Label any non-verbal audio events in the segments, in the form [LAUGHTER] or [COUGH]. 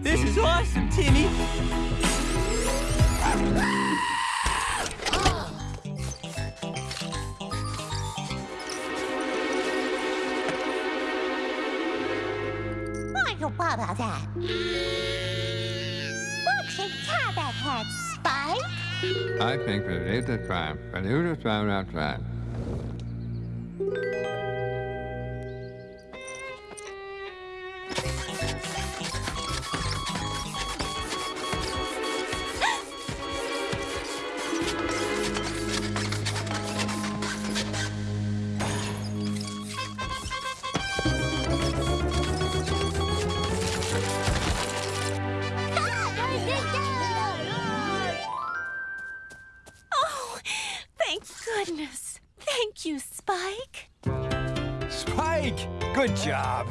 This is awesome, Timmy. Michael Baba that. Milkshake Cabot had Spike. I think that it is the time, but who the time outside? Oh, Good job.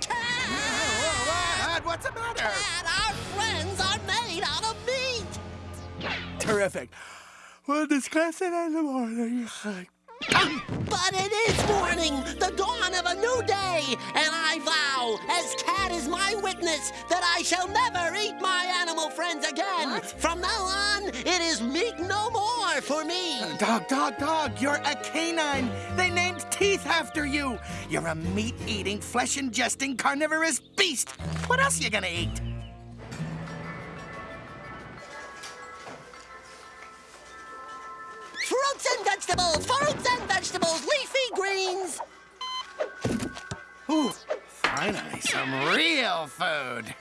Dad, what's the matter? Dad, our friends are made out of meat. Terrific. We'll discuss it in the morning. But it is morning, the dawn of a new day, and I vow, as Cat is my witness, that I shall never eat my animal friends again. From now on, it is meat no more for me. Uh, dog, dog, dog, you're a canine. They named teeth after you. You're a meat-eating, flesh-ingesting, carnivorous beast. What else are you gonna eat? Fruits and vegetables, fruits and vegetables, leafy greens. Ooh, finally, some real food.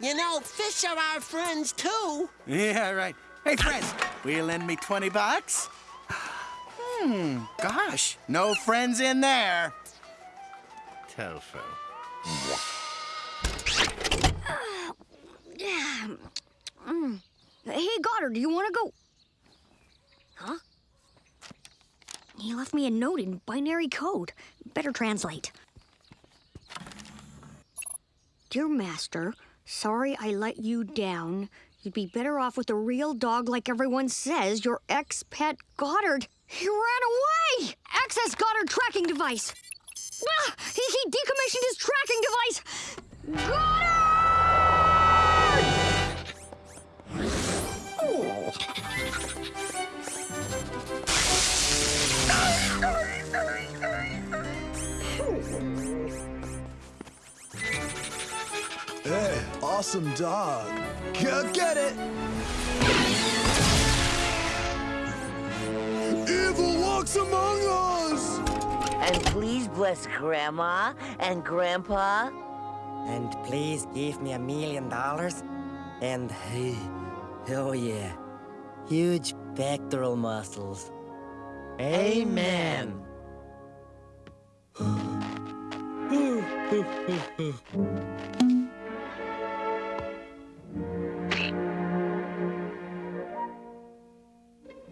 You know, fish are our friends too. Yeah, right. Hey, friends, will you lend me 20 bucks? Hmm, gosh, no friends in there. Tofu. Yeah. Mm. Hey, Goddard, do you want to go? Huh? He left me a note in binary code. Better translate. Dear Master, sorry I let you down. You'd be better off with a real dog like everyone says, your ex-pet Goddard. He ran away! Access Goddard tracking device. Ah, he, he decommissioned his tracking device. Goddard! Hey, awesome dog. Go get it! Evil walks among us! And please bless Grandma and Grandpa. And please give me a million dollars. And, oh yeah, huge pectoral muscles. Amen. [LAUGHS]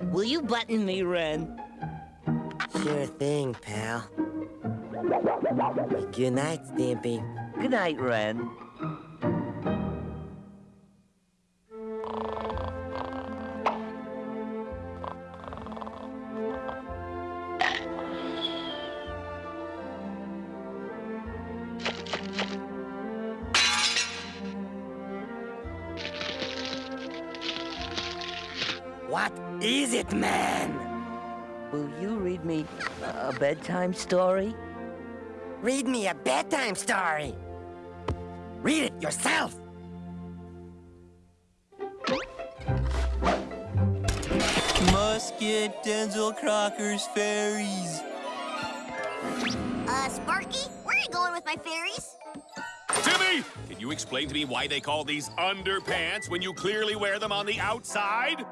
Will you button me, Ren? Sure thing, pal. Good night, Stimpy. Good night, Ren. What is it, man? Will you read me a bedtime story? Read me a bedtime story. Read it yourself. Musket, Denzel Crocker's fairies. Uh, Sparky, where are you going with my fairies? Timmy, can you explain to me why they call these underpants when you clearly wear them on the outside?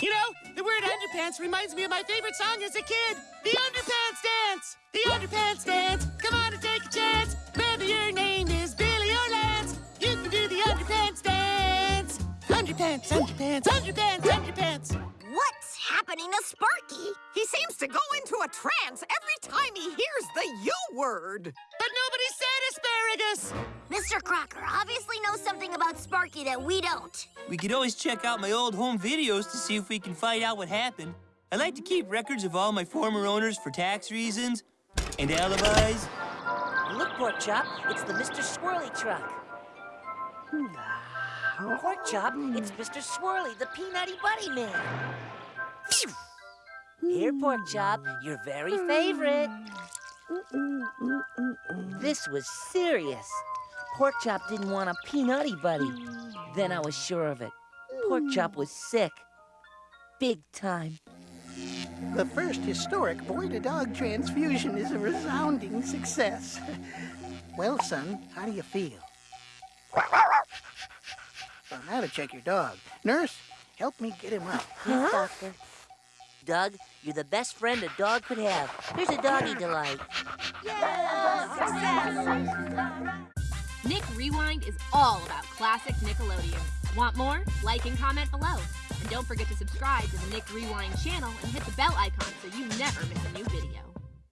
You know, the word underpants reminds me of my favorite song as a kid. The Underpants Dance! The Underpants Dance! Come on and take a chance! Whether your name is Billy or Lance, you can do the Underpants Dance! Underpants, underpants, underpants, underpants! What's happening to Sparky? He seems to go into a trance every time he hears the U word. But nobody said asparagus! Mr. Crocker obviously knows something about Sparky that we don't. We could always check out my old home videos to see if we can find out what happened. I like to keep records of all my former owners for tax reasons and alibis. Look, Pork Chop, it's the Mr. Swirly truck. Pork Chop, it's Mr. Swirly, the Peanutty Buddy Man. Here, Pork Chop, your very favorite. This was serious. Pork Chop didn't want a Peanutty Buddy. Then I was sure of it. Pork hmm. Chop was sick. Big time. The first historic boy-to-dog transfusion is a resounding success. [LAUGHS] Well, son, how do you feel? Well, now to check your dog. Nurse, help me get him up. Yes, Doctor. Doug, you're the best friend a dog could have. Here's a doggy delight. [LAUGHS] Nick Rewind is all about classic Nickelodeon. Want more? Like and comment below. And don't forget to subscribe to the Nick Rewind channel and hit the bell icon so you never miss a new video.